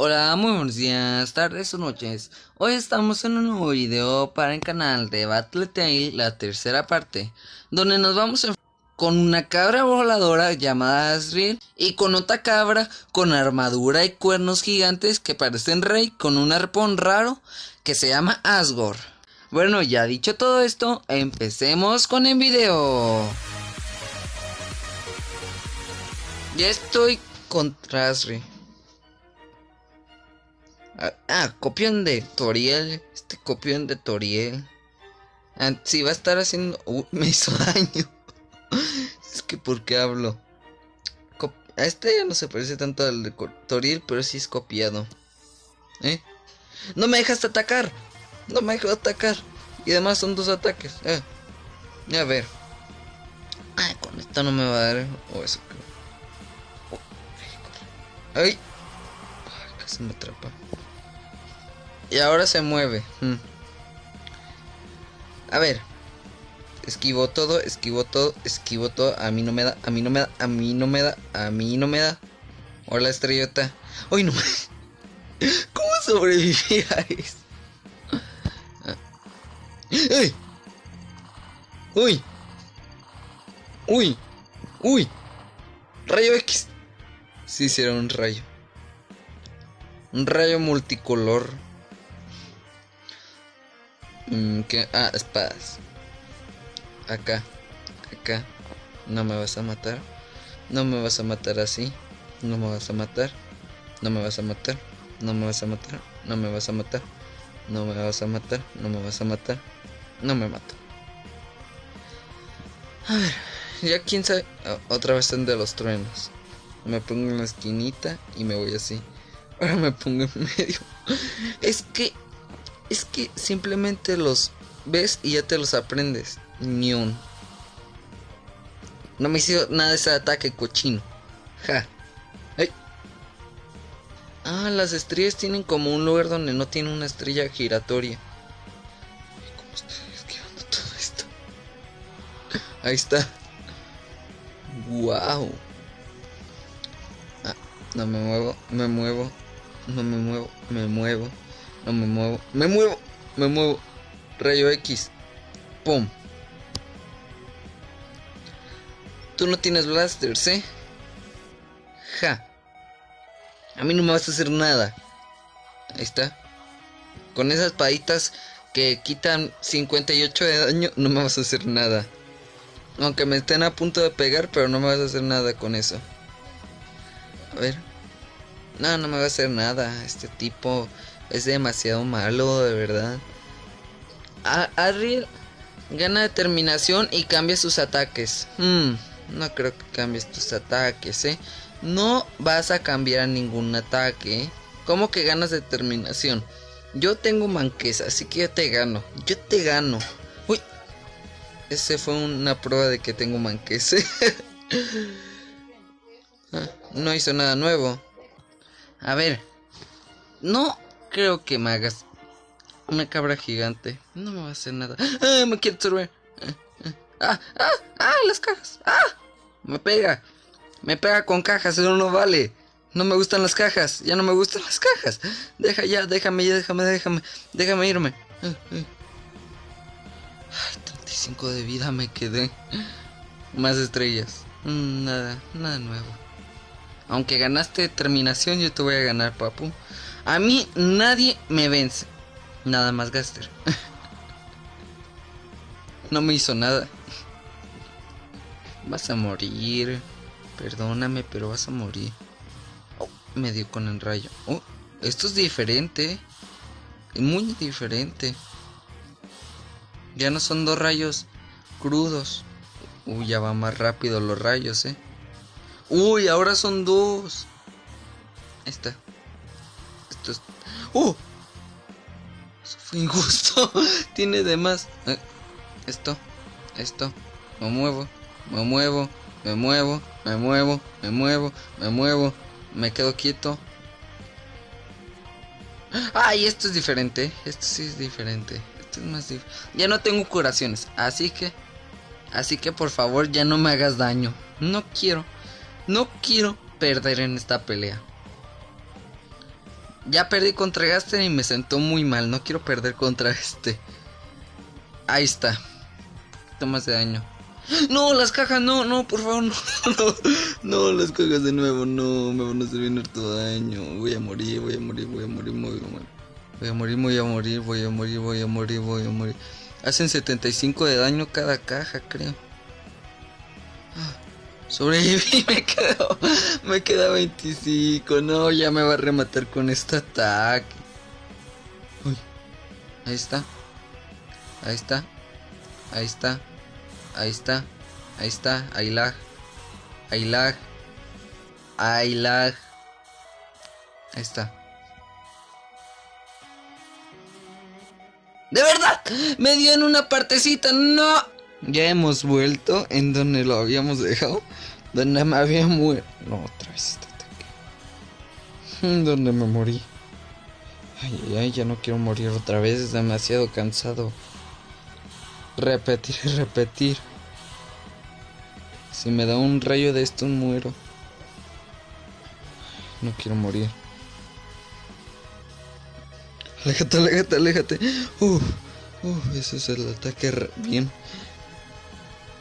Hola, muy buenos días, tardes o noches. Hoy estamos en un nuevo video para el canal de Battle Tale, la tercera parte, donde nos vamos a con una cabra voladora llamada Asriel y con otra cabra con armadura y cuernos gigantes que parecen rey con un arpón raro que se llama Asgore. Bueno, ya dicho todo esto, empecemos con el video. Ya estoy contra Asriel. Ah, ah, copión de Toriel. Este copión de Toriel. Ah, sí, va a estar haciendo... Uh, me hizo daño. es que ¿por qué hablo? a este ya no se parece tanto al de Toriel, pero sí es copiado. ¿Eh? No me dejas atacar. No me dejas atacar. Y además son dos ataques. Eh. A ver. Ay, con esto no me va a dar. O eso Ay. Ay, casi me atrapa. Y ahora se mueve. Hmm. A ver. Esquivo todo, esquivo todo, esquivo todo. A mí no me da, a mí no me da, a mí no me da, a mí no me da. Hola estrellota. Uy, no. ¿Cómo sobreviví a eso? ¡Uy! ¡Uy! ¡Uy! Rayo X. Sí, hicieron un rayo. Un rayo multicolor. Mm, ¿Qué? Ah, espadas. Acá. Acá. No me vas a matar. No me vas a matar así. No me vas a matar. No me vas a matar. No me vas a matar. No me vas a matar. No me vas a matar. No me vas a matar. No me mato. A ver. Ya quién sabe. otra vez en de los truenos. Me pongo en la esquinita y me voy así. Ahora me pongo en medio. Es que es que simplemente los ves y ya te los aprendes. Ni un. No me hizo nada ese ataque cochino. Ja. Ay. Ah, las estrellas tienen como un lugar donde no tiene una estrella giratoria. ¿Cómo estoy esquivando todo esto? Ahí está. Wow. Ah, no me muevo, me muevo, no me muevo, me muevo. No me muevo. Me muevo. Me muevo. Rayo X. Pum. Tú no tienes blasters, ¿eh? Ja. A mí no me vas a hacer nada. Ahí está. Con esas paditas que quitan 58 de daño, no me vas a hacer nada. Aunque me estén a punto de pegar, pero no me vas a hacer nada con eso. A ver. No, no me va a hacer nada. Este tipo es demasiado malo, de verdad. Ariel gana determinación y cambia sus ataques. Hmm, no creo que cambies tus ataques, ¿eh? No vas a cambiar ningún ataque. ¿Cómo que ganas determinación? Yo tengo manqueza, así que yo te gano. Yo te gano. Uy. Ese fue una prueba de que tengo manqueza. Ah, no hizo nada nuevo. A ver. No creo que me hagas una cabra gigante. No me va a hacer nada. ¡Ah! Me quiere absorber. ¡Ah! ¡Ah! ¡Ah! Las cajas. ¡Ah! Me pega. Me pega con cajas. Eso no vale. No me gustan las cajas. Ya no me gustan las cajas. Deja ya. Déjame ya. Déjame. Déjame. Déjame irme. Ay, 35 de vida me quedé. Más estrellas. Mm, nada. Nada nuevo. Aunque ganaste terminación, yo te voy a ganar, papu. A mí nadie me vence. Nada más Gaster. no me hizo nada. Vas a morir. Perdóname, pero vas a morir. Oh, me dio con el rayo. Oh, esto es diferente. Muy diferente. Ya no son dos rayos crudos. Uy, ya va más rápido los rayos, eh. Uy, ahora son dos. Ahí está. Esto es... ¡Uh! Fue injusto. Tiene de más. Eh, esto. Esto. Me muevo. Me muevo. Me muevo. Me muevo. Me muevo. Me muevo. Me quedo quieto. Ay, esto es diferente. Esto sí es diferente. Esto es más diferente. Ya no tengo curaciones. Así que... Así que por favor ya no me hagas daño. No quiero. No quiero perder en esta pelea. Ya perdí contra Gaster y me sentó muy mal. No quiero perder contra este. Ahí está. Más de daño. No, las cajas, no, no, por favor, no, no, no, las cajas de nuevo, no, me van a hacer bien harto daño. Voy a morir, voy a morir, voy a morir, voy a morir. Voy a morir, voy a morir, voy a morir, voy a morir, voy a morir. Hacen 75 de daño cada caja, creo. Sobreviví, me quedo, me queda 25. No, ya me va a rematar con este ataque. Uy, ahí está, ahí está, ahí está, ahí está, ahí está, ahí lag, ahí lag, ahí lag, ahí está. De verdad, me dio en una partecita, no. Ya hemos vuelto en donde lo habíamos dejado. Donde me había muerto. No, otra vez este ataque. Donde me morí. Ay, ay, ay, ya no quiero morir otra vez. Es demasiado cansado. Repetir y repetir. Si me da un rayo de esto, muero. No quiero morir. Aléjate, aléjate, aléjate. Uf, uf, ese es el ataque bien.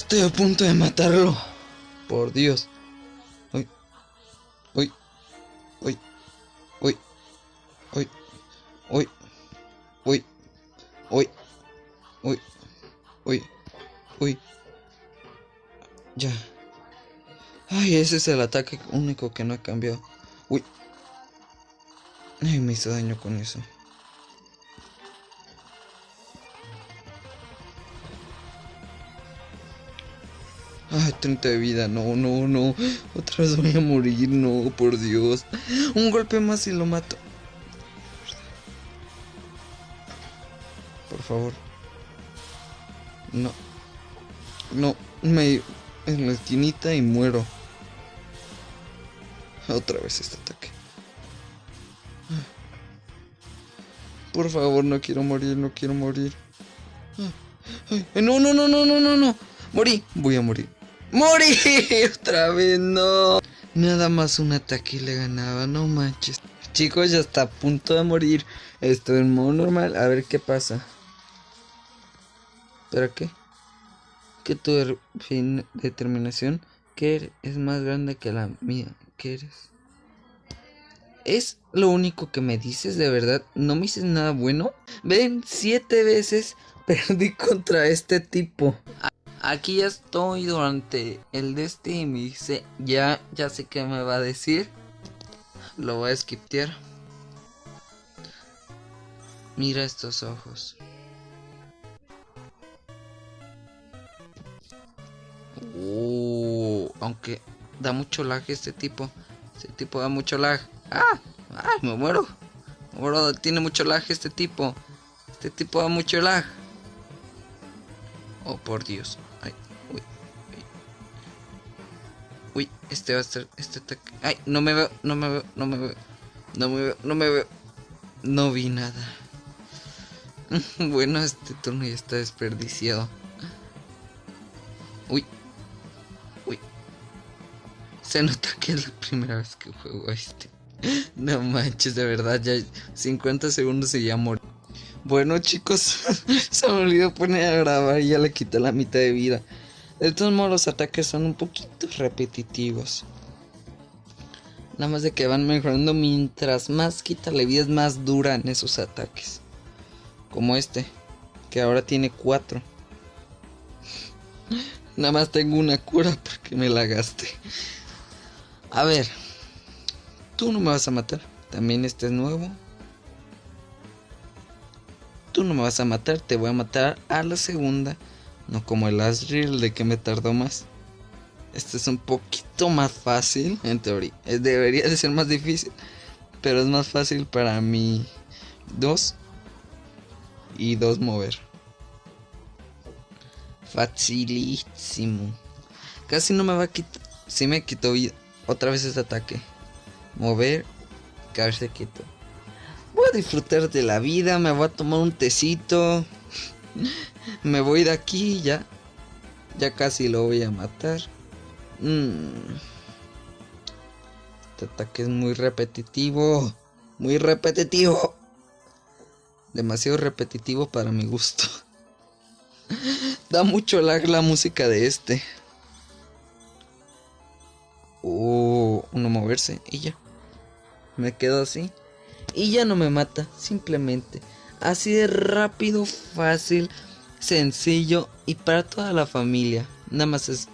Estoy a punto de matarlo. Por Dios. Uy. Uy. Uy. Uy. Uy. Uy. Uy. Uy. Uy. Uy. Uy. Ya. Ay, ese es el ataque único que no ha cambiado. Uy. Ay, me hizo daño con eso. Ay, 30 de vida, no, no, no. Otra vez voy a morir, no, por Dios. Un golpe más y lo mato. Por favor. No. No, me... En la esquinita y muero. Otra vez este ataque. Por favor, no quiero morir, no quiero morir. No, no, no, no, no, no, no. Morí, voy a morir. ¡Morí! Otra vez no. Nada más un ataque y le ganaba, no manches. Chicos, ya está a punto de morir. Estoy en modo normal. A ver qué pasa. ¿Pero qué? Que tu determinación que es más grande que la mía. ¿Qué eres? ¿Es lo único que me dices de verdad? ¿No me dices nada bueno? Ven, siete veces perdí contra este tipo. Aquí estoy durante el de y me dice, ya, ya sé qué me va a decir. Lo voy a skiptear. Mira estos ojos. Uh, aunque da mucho lag este tipo. Este tipo da mucho lag. ¡Ah! ¡Ay, me muero! Me muero, tiene mucho lag este tipo. Este tipo da mucho lag. Oh, por Dios. Uy, este va a ser. Este ataque. Ay, no me veo, no me veo, no me veo. No me veo, no me veo. No vi nada. bueno, este turno ya está desperdiciado. Uy. Uy. Se nota que es la primera vez que juego este. No manches, de verdad, ya 50 segundos y ya morí. Bueno chicos, se me olvidó poner a grabar y ya le quité la mitad de vida. De todos modos los ataques son un poquito repetitivos. Nada más de que van mejorando mientras más quítale vida es más dura en esos ataques. Como este, que ahora tiene 4. Nada más tengo una cura porque me la gasté. A ver, tú no me vas a matar. También este es nuevo. Tú no me vas a matar, te voy a matar a la segunda. No como el Asriel de que me tardó más. Este es un poquito más fácil, en teoría. Debería de ser más difícil. Pero es más fácil para mí. Dos. Y dos mover. Facilísimo. Casi no me va a quitar. Si me quitó. Otra vez este ataque. Mover. Caerse quieto. Voy a disfrutar de la vida, me voy a tomar un tecito. Me voy de aquí ya. Ya casi lo voy a matar. Mm. Este ataque es muy repetitivo. Muy repetitivo. Demasiado repetitivo para mi gusto. da mucho lag la música de este. Oh, uno moverse y ya. Me quedo así. Y ya no me mata, simplemente. Así de rápido, fácil, sencillo y para toda la familia. Nada más es...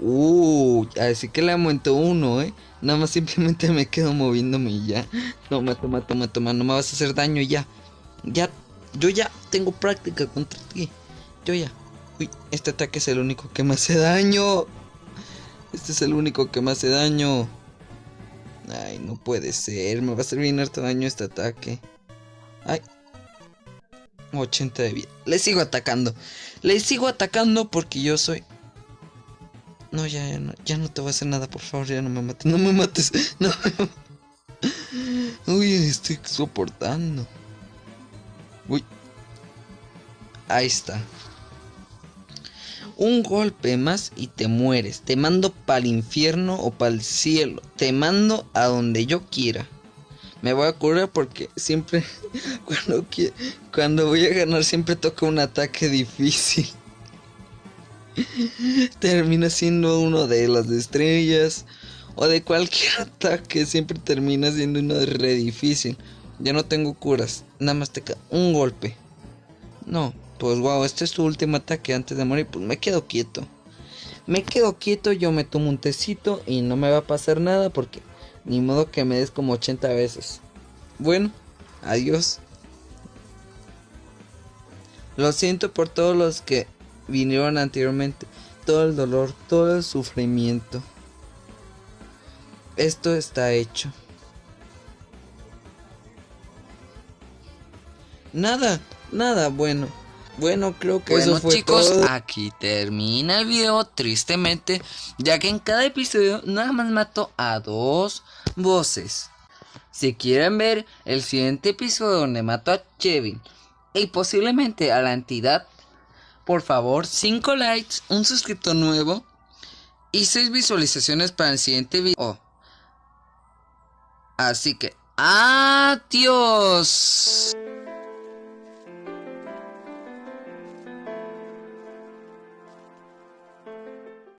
Uh, así que le aumentó uno, ¿eh? Nada más simplemente me quedo moviéndome y ya. No, mato, mato, mato, no me vas a hacer daño ya. Ya, yo ya tengo práctica contra ti. Yo ya. Uy, este ataque es el único que me hace daño. Este es el único que me hace daño. Ay, no puede ser. Me va a hacer bien harto daño este ataque. Ay. 80 de vida. Le sigo atacando. Le sigo atacando porque yo soy... No, ya, ya no, ya no te voy a hacer nada, por favor, ya no me mates. No me mates. No Uy, estoy soportando. Uy. Ahí está. Un golpe más y te mueres. Te mando para el infierno o para el cielo. Te mando a donde yo quiera. Me voy a curar porque siempre cuando, cuando voy a ganar siempre toca un ataque difícil. termina siendo uno de las estrellas o de cualquier ataque. Siempre termina siendo uno de re difícil. Ya no tengo curas. Nada más te queda un golpe. No, pues wow, este es tu último ataque antes de morir. Pues me quedo quieto. Me quedo quieto, yo me tomo un tecito y no me va a pasar nada porque ni modo que me des como 80 veces. Bueno, adiós. Lo siento por todos los que vinieron anteriormente. Todo el dolor, todo el sufrimiento. Esto está hecho. Nada, nada, bueno. Bueno, creo que eso fue chicos, aquí termina el video tristemente, ya que en cada episodio nada más mato a dos voces. Si quieren ver el siguiente episodio donde mato a Kevin y posiblemente a la entidad, por favor, 5 likes, un suscriptor nuevo y 6 visualizaciones para el siguiente video. Así que, adiós.